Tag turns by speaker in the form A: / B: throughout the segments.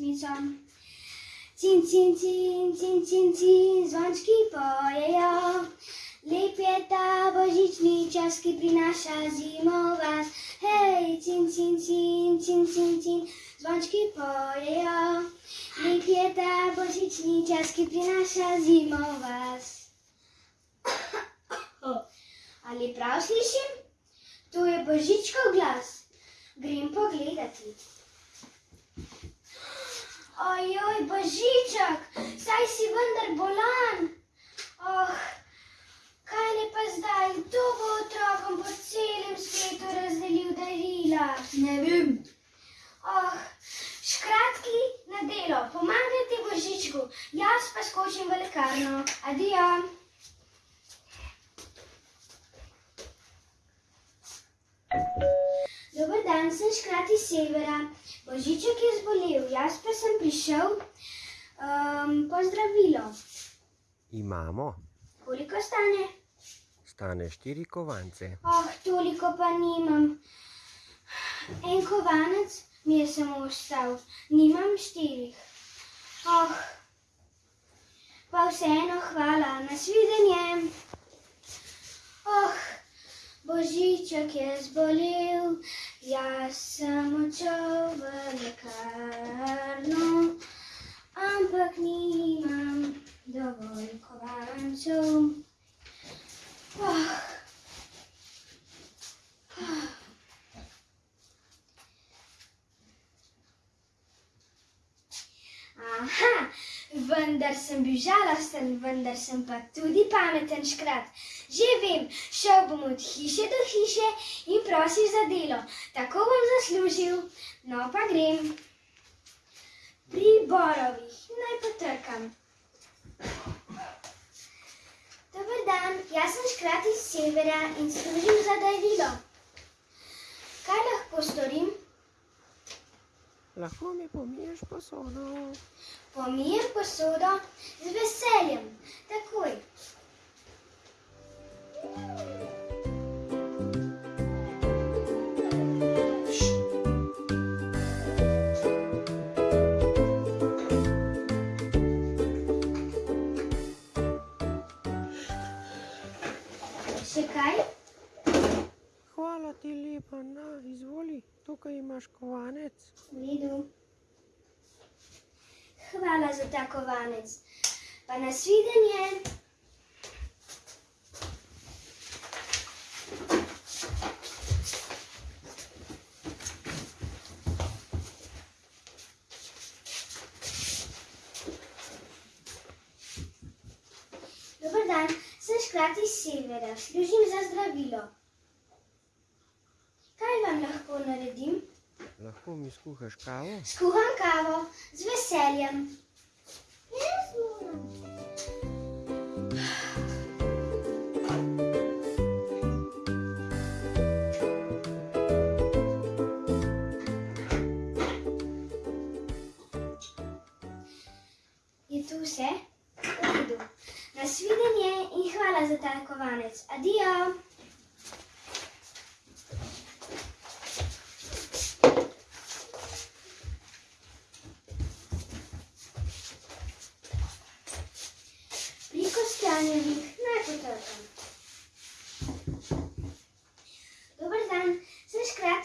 A: písnicom. Cin, cin, cin, cin, cin, cin, zvončky pojejo. Lipieta božičný časky prináša zimová. Hej, cin, cin, cin, cin, cin, cin, zvončky pojejo. Lipieta božičný časky prináša zimová. Ali prav slišim? Tu je božičkov glas. Grem pogledati. Ojoj, božiček, saj si vendar bolan. Oh, kaj ne pa zdaj, kdo bo otrokom po celem svetu razdelil darila?
B: Ne vem.
A: Oh, škratki na delo, pomagajte božičku, jaz pa skočim v lekarno. Adijo. Dober dan, sem škrat iz severa. Božiček je zbolel, jaz pa sem prišel um, po zdravilo.
C: Imamo,
A: Koliko stane?
C: stane štiri kovance.
A: Oh, toliko pa nimam. En kovanec mi je samo ostal, nimam štirih. Oh, pa vseeno hvala, nasvidenje. Oh, Božiček je zbolel, jaz sem odšel v lekarno, ampak nimam dovolj kovancev. Oh. Aha, vendar sem bil žalosten, vendar sem pa tudi pameten škrat. Že vem, šel bom od hiše do hiše in prosil za delo. Tako bom zaslužil, no pa grem. Pri borovih naj potrkam. Dober dan, jaz sem škrat iz severa in služim za darilo. Kaj lahko storim?
C: Lahko mi pomiješ posodo.
A: Pomijem posodo z veseljem, takoj. Še kaj?
C: Hvala ti lepa, na, izvoli, tukaj imaš kovanec.
A: V redu. Hvala za ta kovanec. Pa nasvidenje. Dober dan, sem škrat iz severa, služim za zdravilo. Kaj vam lahko naredim?
C: Lahko mi skuhaš kavo?
A: Skuham kavo z veseljem. Je tu vse? V redu. Nasvidenje in hvala za ta kovanec. Adijo. Pri kostanjevih naj potrkam. Dober dan, sem škrat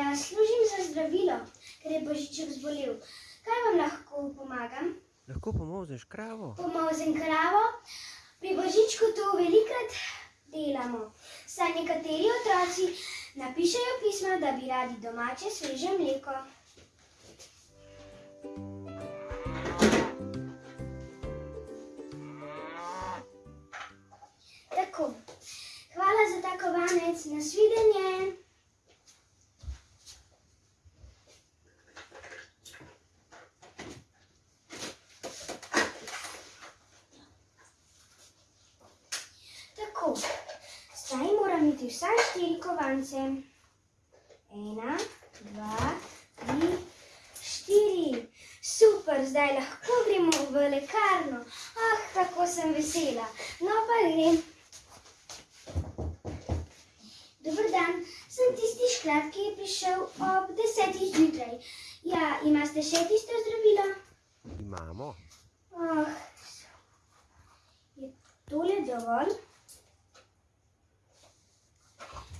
A: iz severa, služim za zdravilo, ker je Božiček zbolel. Kaj vam lahko pomagam?
C: Lahko pomozeš kravo?
A: Pomozem kravo. Pri Božičku to velikrat delamo. Saj nekateri otroci napišejo pisma, da bi radi domače sveže mleko. Tako, hvala za ta kovanec, nasvidenje. Tako, zdaj moram iti vsaj štiri kovance. Ena, dva, tri, štiri. Super, zdaj lahko gremo v lekarno. Ah, kako sem vesela. No pa grem. Dober dan, sem tisti škrab, ki je prišel ob desetih zjutraj. Ja, imate še tisto zdravilo?
B: Imamo.
A: Oh, je tole dovolj?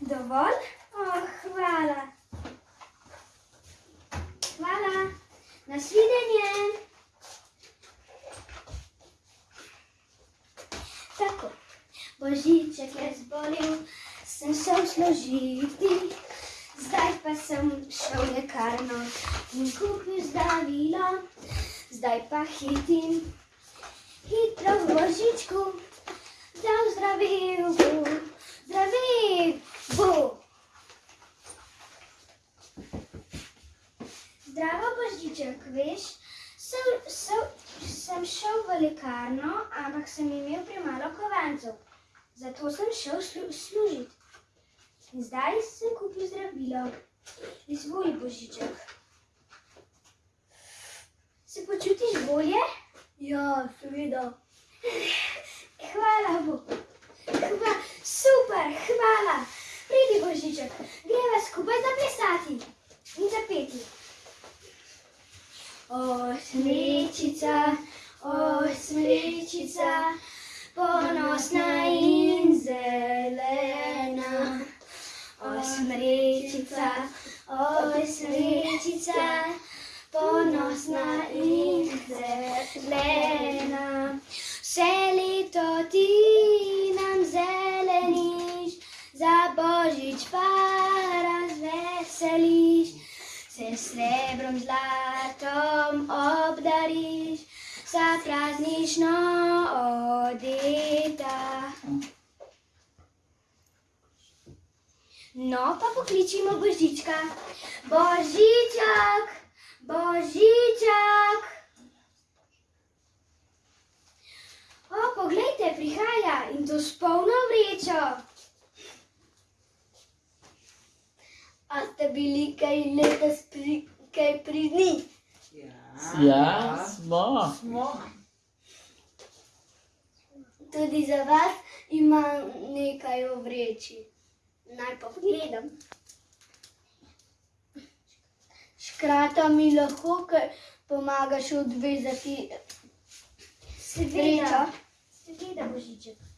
A: Dovolj? Oh, hvala. Hvala. Nasvidenje. Tako, Božiček je zbolel, sem šel složiti. Zdaj pa sem šel v lekarno in kupil zdravilo. Zdaj pa hitim, hitro v Božičku, da zdravil bo, Božiček, veš, sem, sem, sem šel v lekarno, ampak sem imel premalo kovancev. Zato sem šel slu, služiti. In zdaj sem kupil zdravilo. Izvoli, Božiček. Se počutiš bolje? Ja, seveda. Hvala, Bog. Hva, super, hvala. Pridi, Božiček, greva skupaj zaplesati in zapeti. O, smrečica, o, smrečica, ponosna in zelena. O, smrečica, o, smrečica, ponosna in zelena. Vse leto ti nam zeleniš, za božič pa razveseliš. Se srebrom zlatom obdariš, vsa praznično odeta. No, pa pokličimo Božička. Božiček, Božiček. O, poglejte, prihaja in to s polno vrečo. A ste bili kaj letos pri, kaj pridni?
D: Ja, smo.
A: Tudi za vas imam nekaj v vreči. Naj pa pogledam. Škrata mi lahko kaj pomagaš odvezati vrečo. Seveda, Božiček.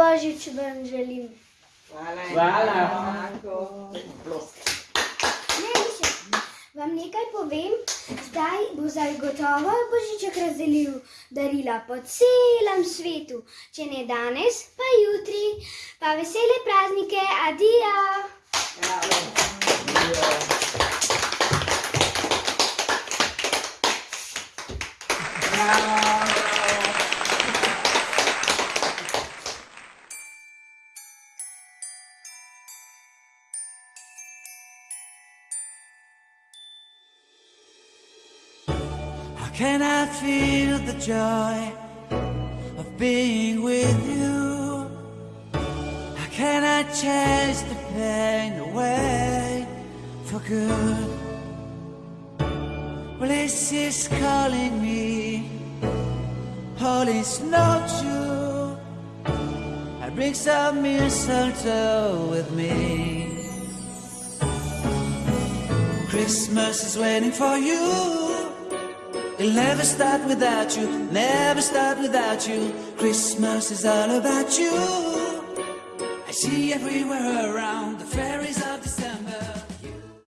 A: Božič vam želim.
D: Hvala.
A: Ne, više. Vam nekaj povem, zdaj bo zagotovo Božiček razdelil darila po celem svetu. Če ne danes, pa jutri. Pa vesele praznike, adijo!
B: Can I feel the joy of being with you? How can I chase the pain away for good? Well, this is calling me. Not true. I bring some mistletoe with me. Christmas is waiting for you. It'll never start without you, never start without you. Christmas is all about you. I see everywhere around the